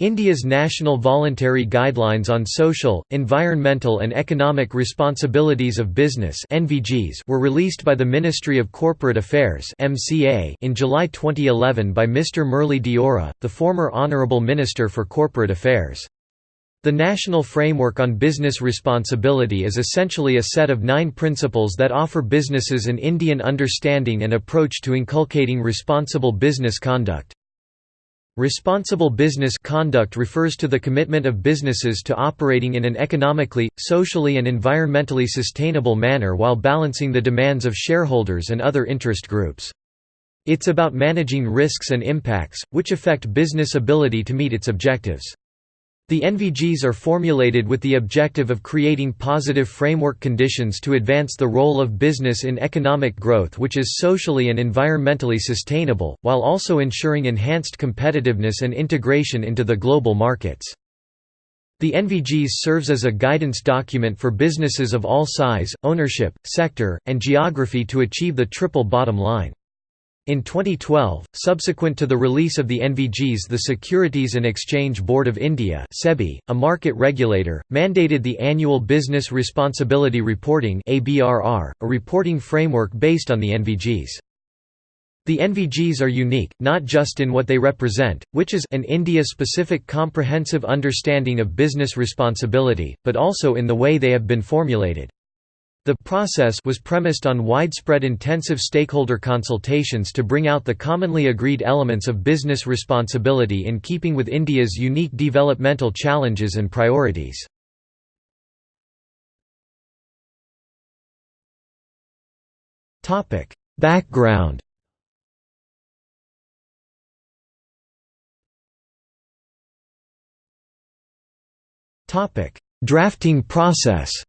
India's National Voluntary Guidelines on Social, Environmental and Economic Responsibilities of Business were released by the Ministry of Corporate Affairs in July 2011 by Mr. Murli Deora, the former Honourable Minister for Corporate Affairs. The National Framework on Business Responsibility is essentially a set of nine principles that offer businesses an Indian understanding and approach to inculcating responsible business conduct. Responsible business conduct refers to the commitment of businesses to operating in an economically, socially and environmentally sustainable manner while balancing the demands of shareholders and other interest groups. It's about managing risks and impacts, which affect business ability to meet its objectives. The NVGs are formulated with the objective of creating positive framework conditions to advance the role of business in economic growth which is socially and environmentally sustainable, while also ensuring enhanced competitiveness and integration into the global markets. The NVGs serves as a guidance document for businesses of all size, ownership, sector, and geography to achieve the triple bottom line. In 2012, subsequent to the release of the NVGs the Securities and Exchange Board of India SEBI, a market regulator, mandated the annual Business Responsibility Reporting a reporting framework based on the NVGs. The NVGs are unique, not just in what they represent, which is an India-specific comprehensive understanding of business responsibility, but also in the way they have been formulated. The process was premised on widespread intensive stakeholder consultations to bring out the commonly agreed elements of business responsibility in keeping with India's unique developmental challenges and priorities. Background Drafting process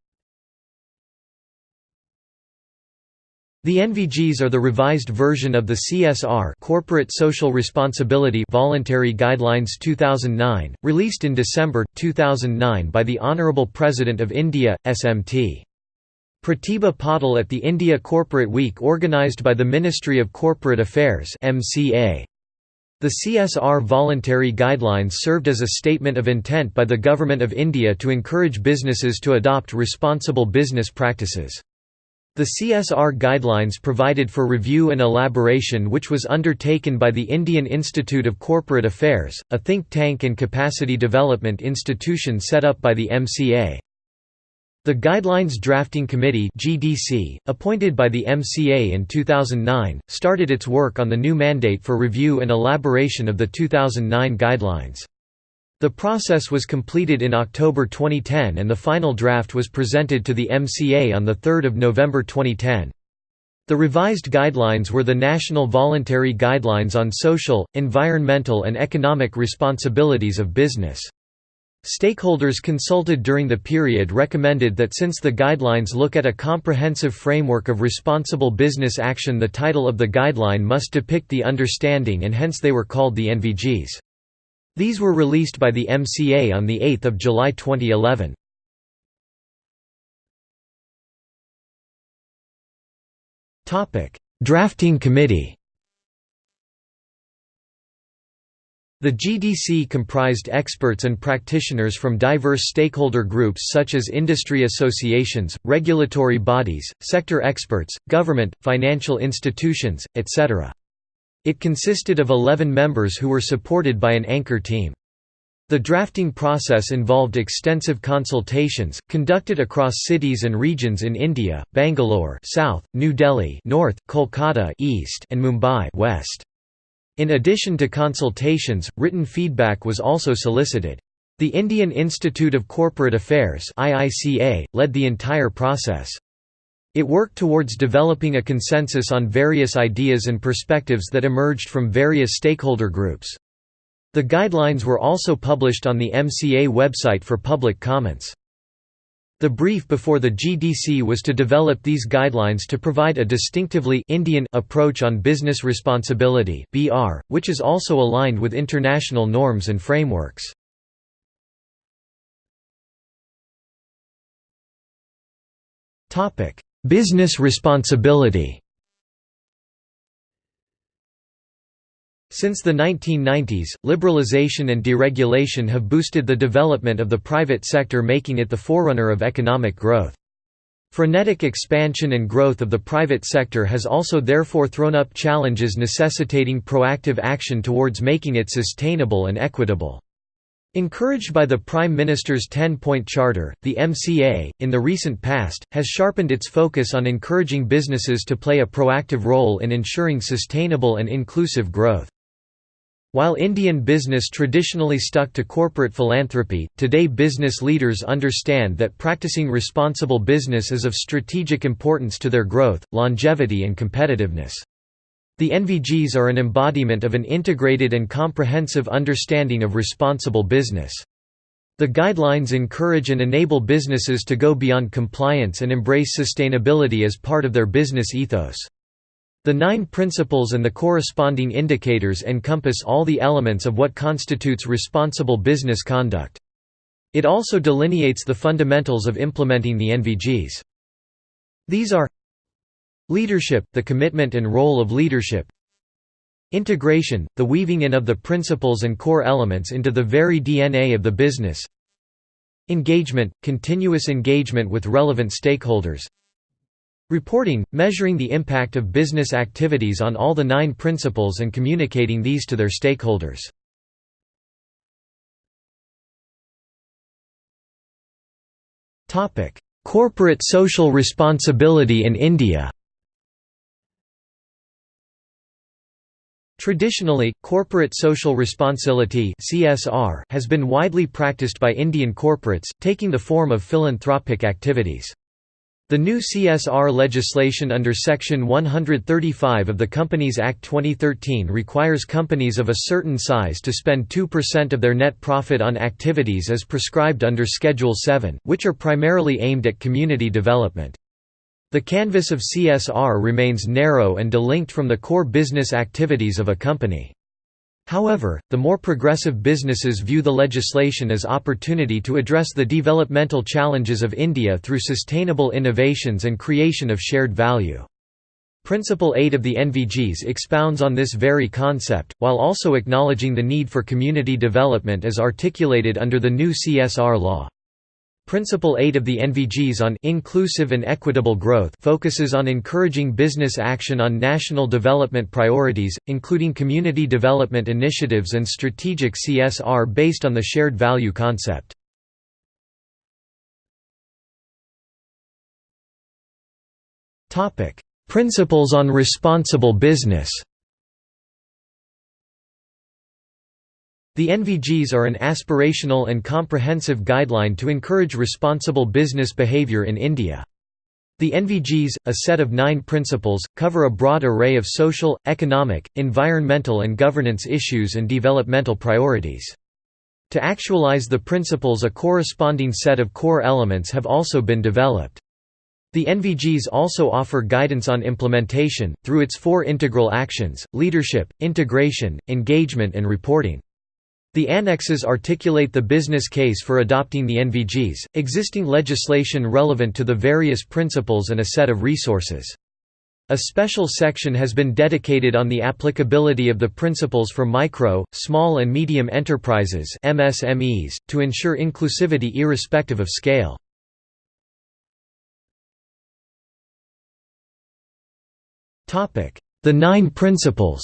The NVGs are the revised version of the CSR Corporate Social Responsibility Voluntary Guidelines 2009, released in December, 2009 by the Honourable President of India, SMT. Pratibha Patil at the India Corporate Week organised by the Ministry of Corporate Affairs MCA. The CSR voluntary guidelines served as a statement of intent by the Government of India to encourage businesses to adopt responsible business practices. The CSR guidelines provided for review and elaboration which was undertaken by the Indian Institute of Corporate Affairs, a think tank and capacity development institution set up by the MCA. The Guidelines Drafting Committee (GDC), appointed by the MCA in 2009, started its work on the new mandate for review and elaboration of the 2009 guidelines. The process was completed in October 2010 and the final draft was presented to the MCA on 3 November 2010. The revised guidelines were the National Voluntary Guidelines on Social, Environmental and Economic Responsibilities of Business. Stakeholders consulted during the period recommended that since the guidelines look at a comprehensive framework of responsible business action the title of the guideline must depict the understanding and hence they were called the NVGs. These were released by the MCA on 8 July 2011. Drafting Committee The GDC comprised experts and practitioners from diverse stakeholder groups such as industry associations, regulatory bodies, sector experts, government, financial institutions, etc. It consisted of 11 members who were supported by an anchor team. The drafting process involved extensive consultations, conducted across cities and regions in India, Bangalore south, New Delhi north, Kolkata east, and Mumbai west. In addition to consultations, written feedback was also solicited. The Indian Institute of Corporate Affairs led the entire process. It worked towards developing a consensus on various ideas and perspectives that emerged from various stakeholder groups. The guidelines were also published on the MCA website for public comments. The brief before the GDC was to develop these guidelines to provide a distinctively Indian approach on business responsibility (BR), which is also aligned with international norms and frameworks. Topic: Business responsibility Since the 1990s, liberalization and deregulation have boosted the development of the private sector making it the forerunner of economic growth. Frenetic expansion and growth of the private sector has also therefore thrown up challenges necessitating proactive action towards making it sustainable and equitable. Encouraged by the Prime Minister's 10-point charter, the MCA, in the recent past, has sharpened its focus on encouraging businesses to play a proactive role in ensuring sustainable and inclusive growth. While Indian business traditionally stuck to corporate philanthropy, today business leaders understand that practicing responsible business is of strategic importance to their growth, longevity and competitiveness. The NVGs are an embodiment of an integrated and comprehensive understanding of responsible business. The guidelines encourage and enable businesses to go beyond compliance and embrace sustainability as part of their business ethos. The nine principles and the corresponding indicators encompass all the elements of what constitutes responsible business conduct. It also delineates the fundamentals of implementing the NVGs. These are Leadership, the commitment and role of leadership. Integration, the weaving in of the principles and core elements into the very DNA of the business. Engagement, continuous engagement with relevant stakeholders. Reporting, measuring the impact of business activities on all the nine principles and communicating these to their stakeholders. Corporate social responsibility in India Traditionally, corporate social responsibility (CSR) has been widely practiced by Indian corporates, taking the form of philanthropic activities. The new CSR legislation under Section 135 of the Companies Act 2013 requires companies of a certain size to spend 2% of their net profit on activities as prescribed under Schedule 7, which are primarily aimed at community development. The canvas of CSR remains narrow and delinked from the core business activities of a company. However, the more progressive businesses view the legislation as opportunity to address the developmental challenges of India through sustainable innovations and creation of shared value. Principle 8 of the NVGs expounds on this very concept, while also acknowledging the need for community development as articulated under the new CSR law. Principle 8 of the NVGs on inclusive and equitable growth focuses on encouraging business action on national development priorities, including community development initiatives and strategic CSR based on the shared value concept. Principles on responsible business The NVGs are an aspirational and comprehensive guideline to encourage responsible business behavior in India. The NVGs, a set of nine principles, cover a broad array of social, economic, environmental and governance issues and developmental priorities. To actualize the principles a corresponding set of core elements have also been developed. The NVGs also offer guidance on implementation, through its four integral actions, leadership, integration, engagement and reporting. The annexes articulate the business case for adopting the NVGs, existing legislation relevant to the various principles and a set of resources. A special section has been dedicated on the applicability of the principles for micro, small and medium enterprises MSMEs, to ensure inclusivity irrespective of scale. The Nine Principles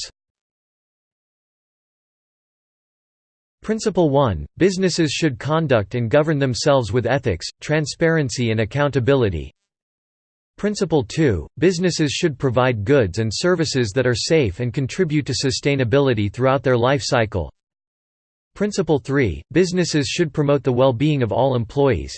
Principle 1 – Businesses should conduct and govern themselves with ethics, transparency and accountability. Principle 2 – Businesses should provide goods and services that are safe and contribute to sustainability throughout their life cycle. Principle 3 – Businesses should promote the well-being of all employees.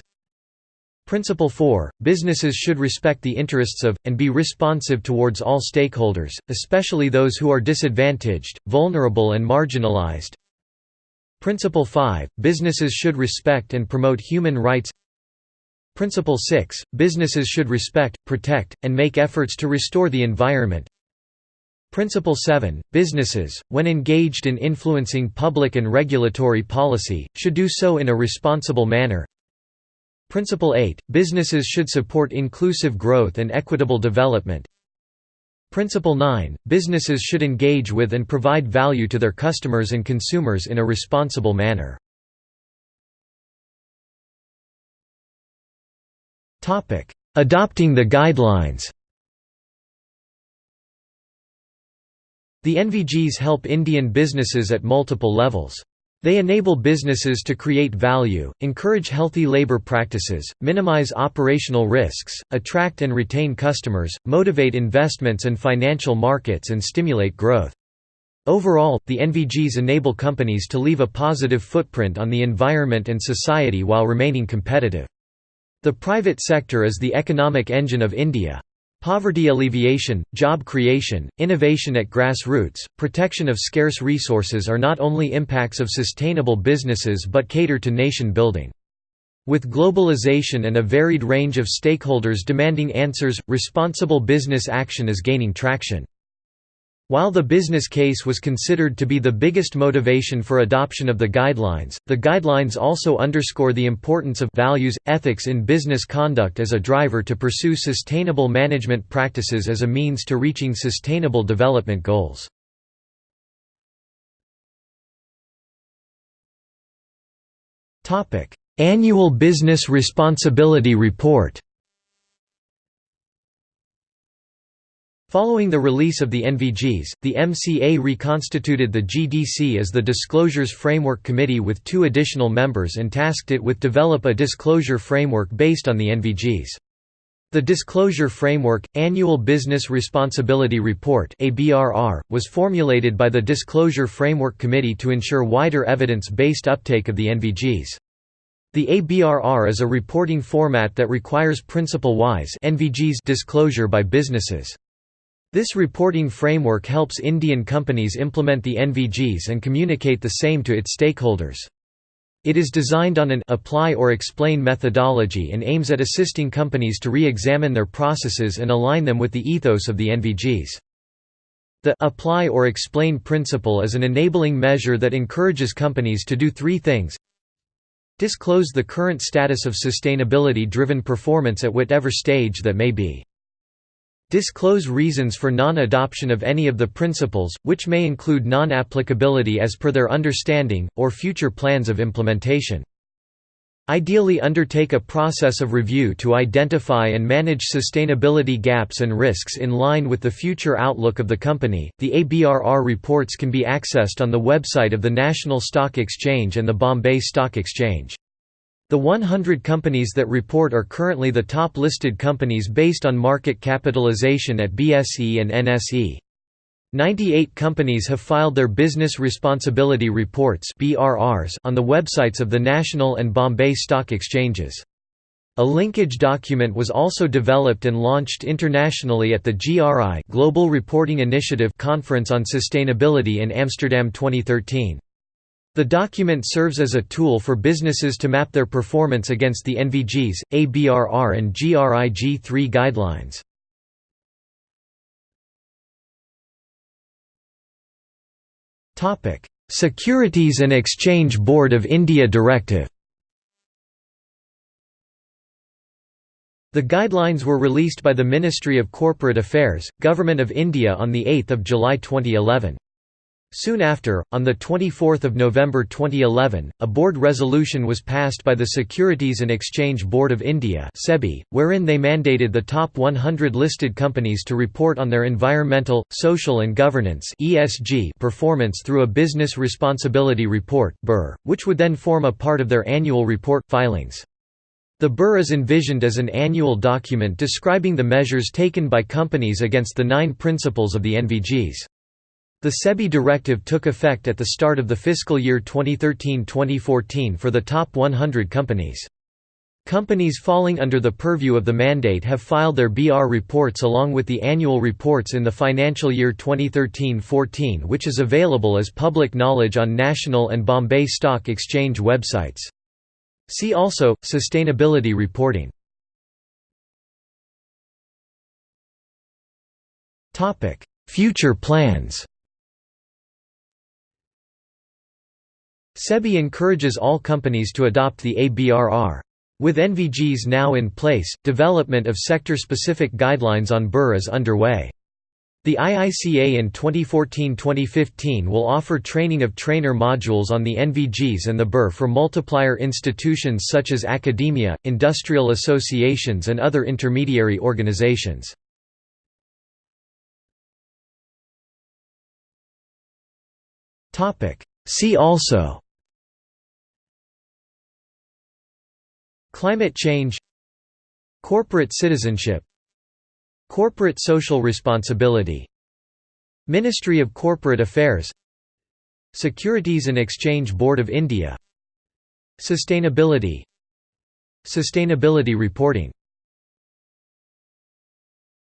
Principle 4 – Businesses should respect the interests of, and be responsive towards all stakeholders, especially those who are disadvantaged, vulnerable and marginalized Principle 5 – Businesses should respect and promote human rights. Principle 6 – Businesses should respect, protect, and make efforts to restore the environment. Principle 7 – Businesses, when engaged in influencing public and regulatory policy, should do so in a responsible manner. Principle 8 – Businesses should support inclusive growth and equitable development Principle 9 Businesses should engage with and provide value to their customers and consumers in a responsible manner. Adopting the guidelines The NVGs help Indian businesses at multiple levels. They enable businesses to create value, encourage healthy labor practices, minimize operational risks, attract and retain customers, motivate investments and financial markets and stimulate growth. Overall, the NVGs enable companies to leave a positive footprint on the environment and society while remaining competitive. The private sector is the economic engine of India. Poverty alleviation, job creation, innovation at grassroots, protection of scarce resources are not only impacts of sustainable businesses but cater to nation building. With globalization and a varied range of stakeholders demanding answers, responsible business action is gaining traction. While the business case was considered to be the biggest motivation for adoption of the guidelines, the guidelines also underscore the importance of values, ethics in business conduct as a driver to pursue sustainable management practices as a means to reaching sustainable development goals. Annual Business Responsibility Report Following the release of the NVGs, the MCA reconstituted the GDC as the Disclosures Framework Committee with two additional members and tasked it with develop a disclosure framework based on the NVGs. The Disclosure Framework – Annual Business Responsibility Report was formulated by the Disclosure Framework Committee to ensure wider evidence-based uptake of the NVGs. The ABRR is a reporting format that requires principle-wise disclosure by businesses. This reporting framework helps Indian companies implement the NVGs and communicate the same to its stakeholders. It is designed on an apply or explain methodology and aims at assisting companies to re-examine their processes and align them with the ethos of the NVGs. The apply or explain principle is an enabling measure that encourages companies to do three things Disclose the current status of sustainability-driven performance at whatever stage that may be. Disclose reasons for non-adoption of any of the principles, which may include non-applicability as per their understanding, or future plans of implementation. Ideally undertake a process of review to identify and manage sustainability gaps and risks in line with the future outlook of the company. The ABRR reports can be accessed on the website of the National Stock Exchange and the Bombay Stock Exchange. The 100 companies that report are currently the top listed companies based on market capitalization at BSE and NSE. 98 companies have filed their Business Responsibility Reports on the websites of the national and Bombay stock exchanges. A linkage document was also developed and launched internationally at the GRI Global Reporting Initiative conference on sustainability in Amsterdam 2013. The document serves as a tool for businesses to map their performance against the NVGs, ABRR and GRI-G3 guidelines. Securities and Exchange Board of India Directive The guidelines were released by the Ministry of Corporate Affairs, Government of India on 8 July 2011. Soon after, on 24 November 2011, a board resolution was passed by the Securities and Exchange Board of India wherein they mandated the top 100 listed companies to report on their environmental, social and governance performance through a Business Responsibility Report which would then form a part of their annual report, filings. The BR is envisioned as an annual document describing the measures taken by companies against the nine principles of the NVGs. The SEBI directive took effect at the start of the fiscal year 2013-2014 for the top 100 companies. Companies falling under the purview of the mandate have filed their BR reports along with the annual reports in the financial year 2013-14 which is available as public knowledge on National and Bombay Stock Exchange websites. See also, Sustainability reporting Future plans SEBI encourages all companies to adopt the ABRR. With NVGs now in place, development of sector-specific guidelines on BR is underway. The IICA in 2014-2015 will offer training of trainer modules on the NVGs and the BER for multiplier institutions such as academia, industrial associations and other intermediary organizations. See also Climate change Corporate citizenship Corporate social responsibility Ministry of Corporate Affairs Securities and Exchange Board of India Sustainability Sustainability reporting